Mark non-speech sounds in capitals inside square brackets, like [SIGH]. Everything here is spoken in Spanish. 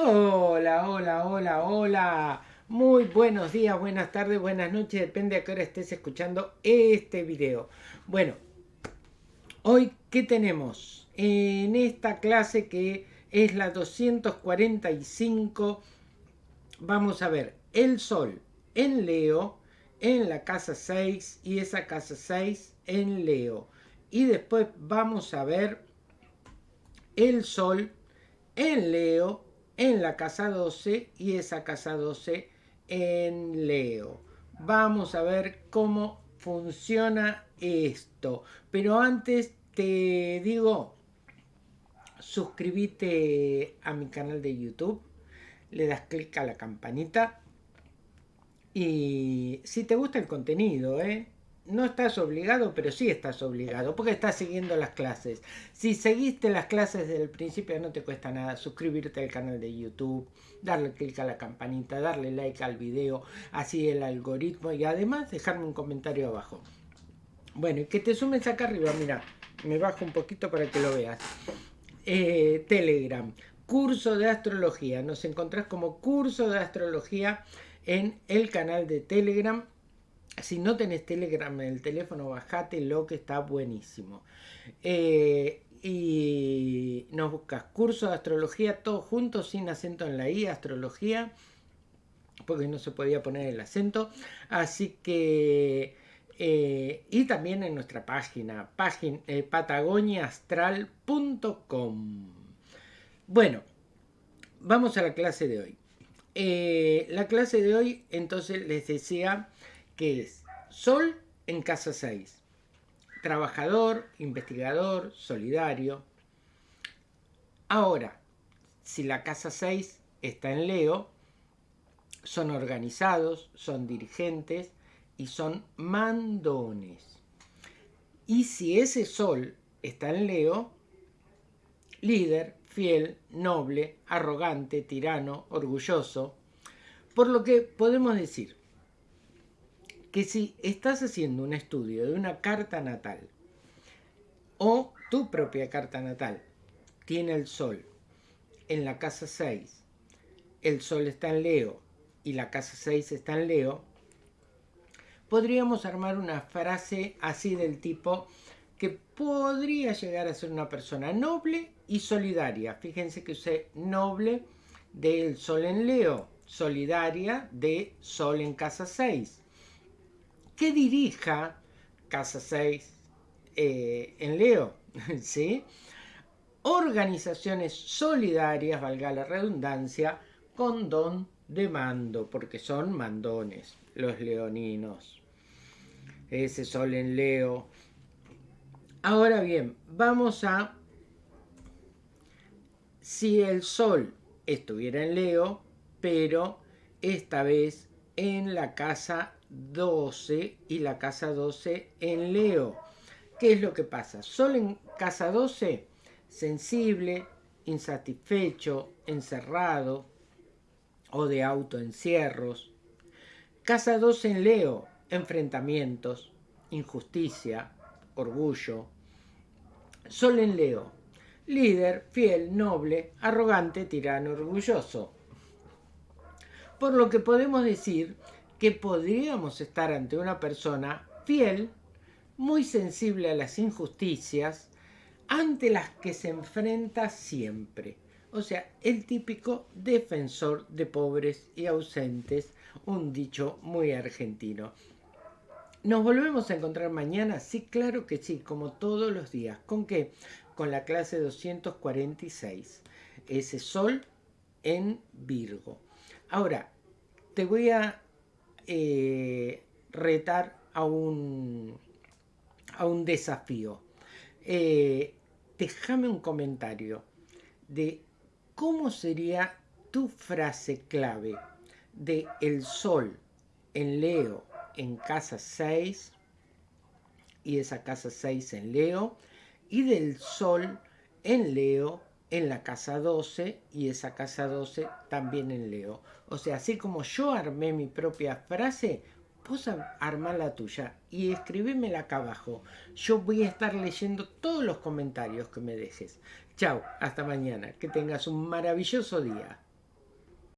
Hola, hola, hola, hola. Muy buenos días, buenas tardes, buenas noches, depende a qué hora estés escuchando este video. Bueno, hoy, ¿qué tenemos? En esta clase que es la 245, vamos a ver el Sol en Leo, en la casa 6 y esa casa 6 en Leo. Y después vamos a ver el Sol en Leo, en la casa 12 y esa casa 12 en Leo. Vamos a ver cómo funciona esto. Pero antes te digo, suscríbete a mi canal de YouTube, le das clic a la campanita y si te gusta el contenido, ¿eh? No estás obligado, pero sí estás obligado, porque estás siguiendo las clases. Si seguiste las clases desde el principio, no te cuesta nada suscribirte al canal de YouTube, darle clic a la campanita, darle like al video, así el algoritmo, y además dejarme un comentario abajo. Bueno, y que te sumes acá arriba, mira, me bajo un poquito para que lo veas. Eh, Telegram, curso de astrología, nos encontrás como curso de astrología en el canal de Telegram si no tenés Telegram en el teléfono, bajate lo que está buenísimo. Eh, y nos buscas curso de astrología, todos juntos, sin acento en la I, astrología, porque no se podía poner el acento. Así que, eh, y también en nuestra página, página eh, patagoniaastral.com. Bueno, vamos a la clase de hoy. la clase de hoy, entonces les decía que es Sol en casa 6. Trabajador, investigador, solidario. Ahora, si la casa 6 está en Leo, son organizados, son dirigentes y son mandones. Y si ese Sol está en Leo, líder, fiel, noble, arrogante, tirano, orgulloso. Por lo que podemos decir que si estás haciendo un estudio de una carta natal o tu propia carta natal tiene el sol en la casa 6, el sol está en Leo y la casa 6 está en Leo, podríamos armar una frase así del tipo que podría llegar a ser una persona noble y solidaria. Fíjense que usé noble del sol en Leo, solidaria de sol en casa 6 que dirija Casa 6 eh, en Leo, [LAUGHS] ¿sí? Organizaciones solidarias, valga la redundancia, con don de mando, porque son mandones los leoninos. Ese sol en Leo. Ahora bien, vamos a... Si el sol estuviera en Leo, pero esta vez en la casa 12 y la casa 12 en Leo. ¿Qué es lo que pasa? Sol en casa 12, sensible, insatisfecho, encerrado o de autoencierros. Casa 12 en Leo, enfrentamientos, injusticia, orgullo. Sol en Leo, líder, fiel, noble, arrogante, tirano, orgulloso. Por lo que podemos decir que podríamos estar ante una persona fiel, muy sensible a las injusticias, ante las que se enfrenta siempre. O sea, el típico defensor de pobres y ausentes, un dicho muy argentino. ¿Nos volvemos a encontrar mañana? Sí, claro que sí, como todos los días. ¿Con qué? Con la clase 246. Ese sol en Virgo. Ahora, te voy a eh, retar a un, a un desafío. Eh, déjame un comentario de cómo sería tu frase clave de el sol en Leo en casa 6 y esa casa 6 en Leo y del sol en Leo en la casa 12 y esa casa 12 también en Leo. O sea, así como yo armé mi propia frase, vos armá la tuya y escribímela acá abajo. Yo voy a estar leyendo todos los comentarios que me dejes. Chao, hasta mañana. Que tengas un maravilloso día.